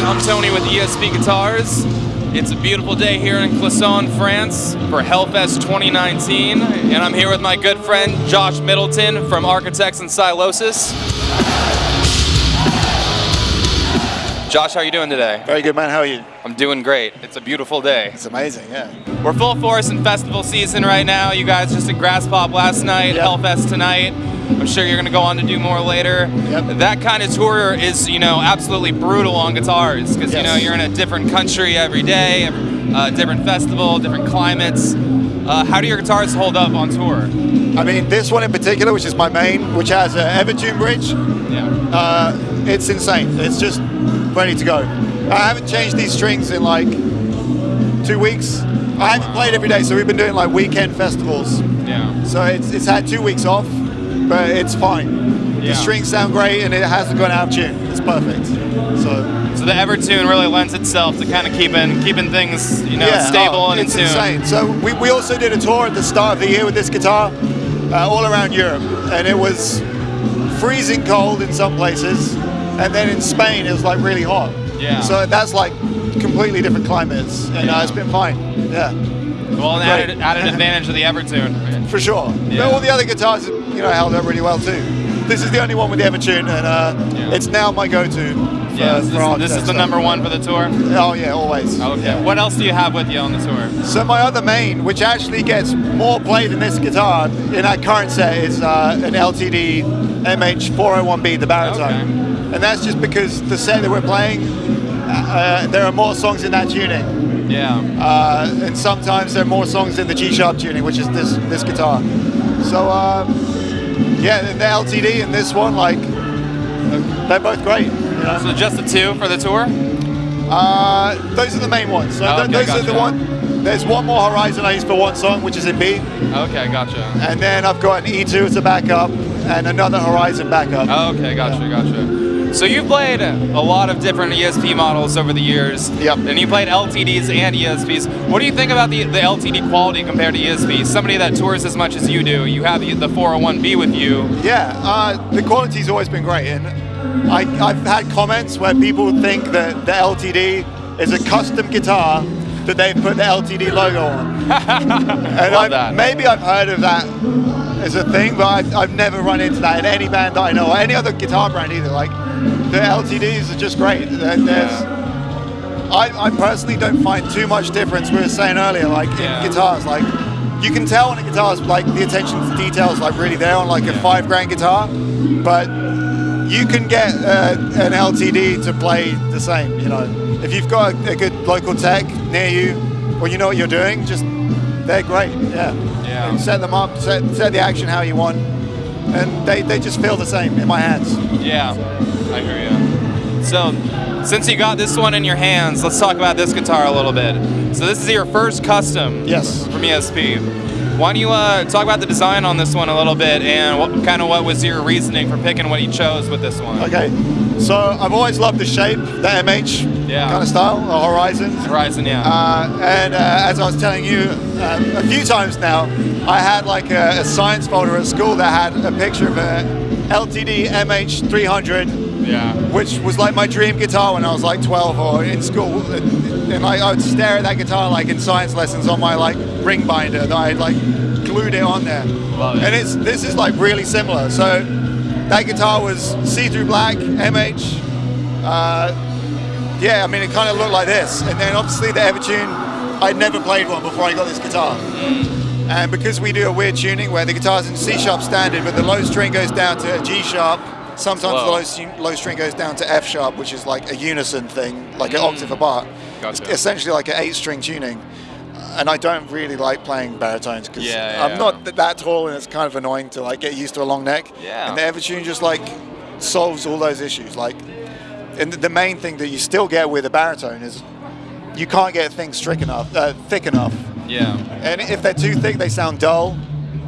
I'm Tony with ESP Guitars. It's a beautiful day here in Clisson, France for Hellfest 2019, and I'm here with my good friend Josh Middleton from Architects and Sylosis. Josh, how are you doing today? Very good, man. How are you? I'm doing great. It's a beautiful day. It's amazing, yeah. We're full force in festival season right now. You guys just at Graspop last night, Yep. Hellfest tonight. I'm sure you're going to go on to do more later. Yep. That kind of tour is, you know, absolutely brutal on guitars because, you know, you're in a different country every day, uh, different festival, different climates. Uh, how do your guitars hold up on tour? I mean, this one in particular, which is my main, which has an Evertune bridge, Yeah. uh, it's insane. It's just ready to go. I haven't changed these strings in like two weeks. I haven't played every day, so we've been doing like weekend festivals. Yeah. So it's, it's had two weeks off, but it's fine. Yeah. The strings sound great and it hasn't gone out of tune. It's perfect. So So the Evertune really lends itself to kind of keeping keeping things, you know, yeah, stable oh, and in it's tune. insane. So we, we also did a tour at the start of the year with this guitar, uh, all around Europe, and it was freezing cold in some places, and then in Spain it was like really hot. Yeah. So that's like completely different climates, and uh, it's been fine. Yeah, Well, an added, added advantage of the Evertune. for sure. Yeah. But all the other guitars, you know, held up really well too. This is the only one with the Evertune, and uh, Yeah. it's now my go-to. Yeah, this, art this is the number one for the tour. Oh yeah, always. Okay. Yeah. What else do you have with you on the tour? So my other main, which actually gets more play than this guitar in our current set, is uh, an LTD MH401B, the baritone. Okay. And that's just because the set that we're playing, uh, there are more songs in that tuning. Yeah. Uh, and sometimes there are more songs in the G-sharp tuning, which is this, this guitar. So um, yeah, and the LTD and this one, like, they're both great. You know? So just the two for the tour? Uh, those are the main ones. So Oh, okay, those are the one. There's one more Horizon I use for one song, which is in B. Okay, gotcha. And then I've got an E2 as a backup and another Horizon backup. Okay, gotcha, gotcha. So you've played a lot of different ESP models over the years. Yep. And you played LTDs and ESPs. What do you think about the, the LTD quality compared to ESP? Somebody that tours as much as you do, you have the, the 401B with you. Yeah, uh, the quality's always been great. And I, I've had comments where people think that the LTD is a custom guitar that they've put the LTD logo on. and I've, maybe I've heard of that as a thing, but I've, I've never run into that in any band that I know, or any other guitar brand either. Like, the LTDs are just great. There- There's, I, I personally don't find too much difference. We were saying earlier, like Yeah. in guitars, like you can tell when a guitar's like the attention to detail is like really there on like a five grand guitar, but you can get uh, an LTD to play the same. You know, if you've got a, a good local tech near you, or you know what you're doing, just they're great. Yeah. Yeah. And set them up, set, set the action how you want, and they, they just feel the same in my hands. Yeah, I hear you. So, since you got this one in your hands, let's talk about this guitar a little bit. So this is your first custom Yes. from ESP. Why don't you uh, talk about the design on this one a little bit and what kind of what was your reasoning for picking what you chose with this one? Okay. So I've always loved the shape, the MH Yeah. kind of style, Horizon. Horizon, yeah. Uh, and uh, as I was telling you uh, a few times now, I had like a, a science folder at school that had a picture of a LTD MH300, yeah. which was like my dream guitar when I was like 12 or in school. And, and like, I would stare at that guitar like in science lessons on my like ring binder that I had like glued it on there. Love it. And it's this is like really similar. So that guitar was see-through black MH. Uh, yeah, I mean, it kind of looked like this. And then obviously the Evertune, I'd never played one before I got this guitar. Hmm. And because we do a weird tuning where the guitar's in C sharp standard, but the low string goes down to a G sharp, sometimes Whoa. the low, string- low string goes down to F sharp, which is like a unison thing, like an hmm. octave apart. Gotcha. It's essentially like an eight string tuning. And I don't really like playing baritones because Yeah, I'm yeah. not th- that tall and it's kind of annoying to like get used to a long neck. Yeah. And the Evertune just like solves all those issues. Like, and the main thing that you still get with a baritone is you can't get things thick enough, uh, thick enough. Yeah. And if they're too thick, they sound dull,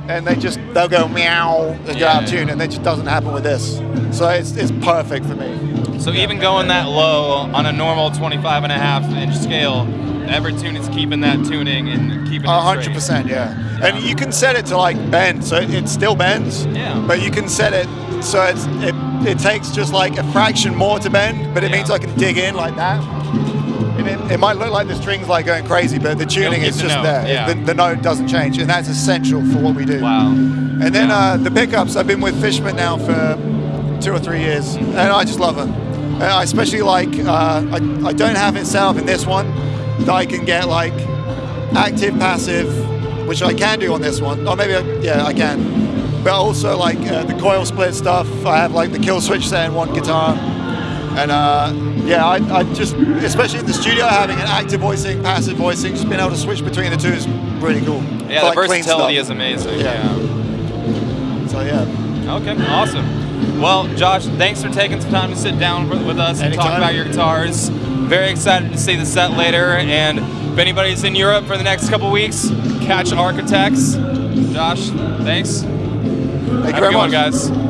and they just they'll go meow and go Yeah, out of tune, and that just doesn't happen with this. So it's, it's perfect for me. So even going that low on a normal 25 and a half inch scale, Evertune is keeping that tuning and keeping it A hundred percent, yeah. And you can set it to like bend, so it, it still bends. Yeah. But you can set it so it's, it, it takes just like a fraction more to bend, but it Yeah. means I can dig in like that. And it, it might look like the string's like going crazy, but the tuning is the just note, there. yeah. The, the note doesn't change, and that's essential for what we do. Wow. And then Yeah. uh, the pickups, I've been with Fishman now for two or three years, and I just love them. And I especially like, uh, I, I don't have it set up in this one, that I can get like active, passive, which I can do on this one. Or maybe, I, yeah, I can. But also like uh, the coil split stuff, I have like the kill switch set in one guitar. And uh, yeah, I, I just, especially in the studio, having an active voicing, passive voicing, just being able to switch between the two is really cool. Yeah, For, the like, versatility is amazing. Yeah. yeah. So yeah. Okay, awesome. Well, Josh, thanks for taking some time to sit down with with us and talk about your guitars. Very excited to see the set later. And if anybody's in Europe for the next couple weeks, catch Architects. Josh, thanks. Thank you Have a very one, much. guys.